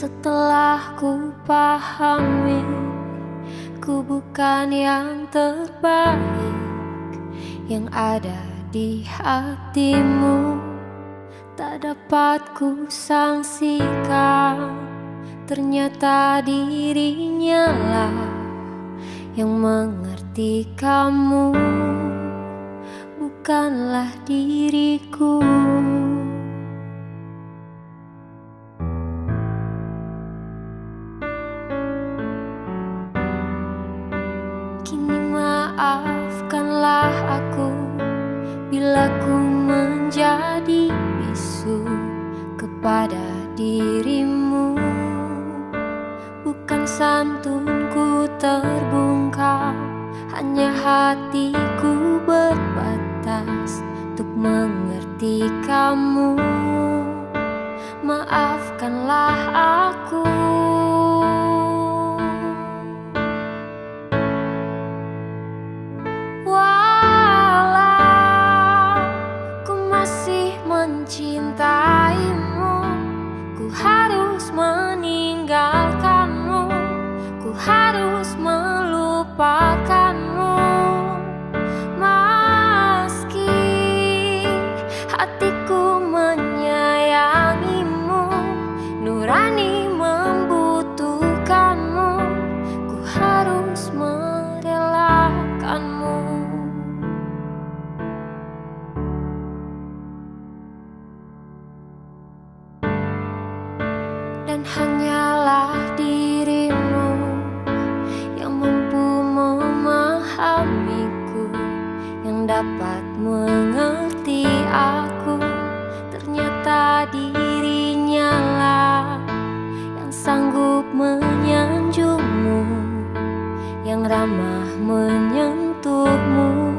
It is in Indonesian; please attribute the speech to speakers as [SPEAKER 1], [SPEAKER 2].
[SPEAKER 1] Setelah ku pahami Ku bukan yang terbaik Yang ada di hatimu. Tak dapat ku sangsikan Ternyata dirinya lah Yang mengerti kamu. Bukanlah diriku Bila ku menjadi bisu kepada dirimu. Bukan santunku terbungkam Hanya hatiku berbatas Untuk mengerti kamu. Maafkanlah aku mencintaimu. Ku harus meninggalkanmu. Ku harus melupakanmu. Meski hati dapat mengerti aku. Ternyata dirinya lah Yang sanggup menyanjungmu Yang ramah menyentuhmu.